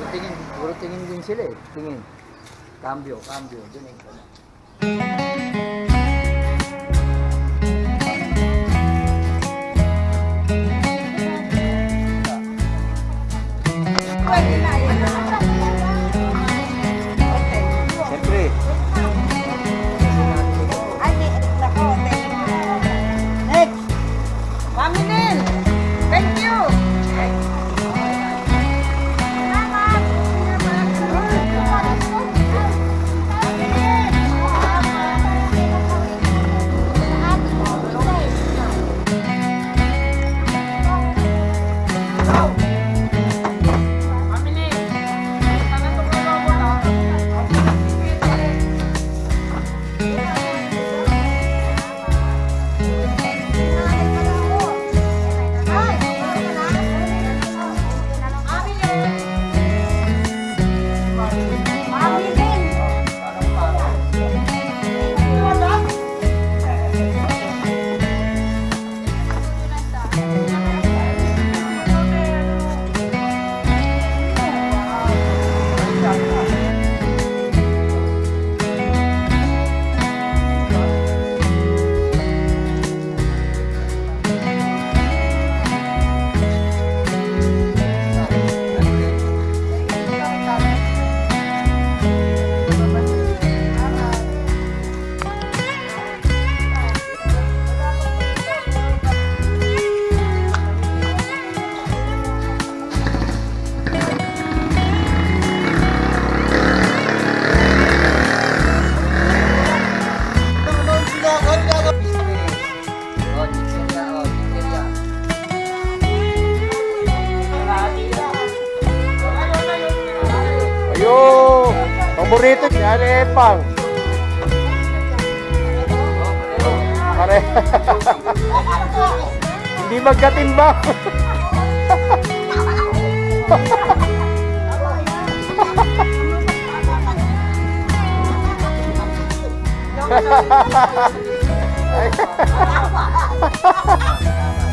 Puro tingin, puro tingin din sila eh. Tingin. Cambio, cambio. Dun eh. Ayun! Paborito niya, Epang. Pare. Hindi magkatimbang.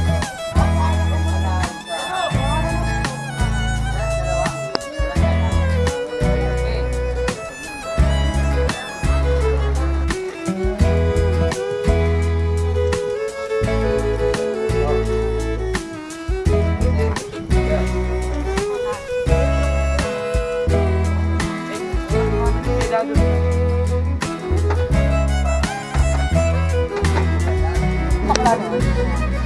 好大呢。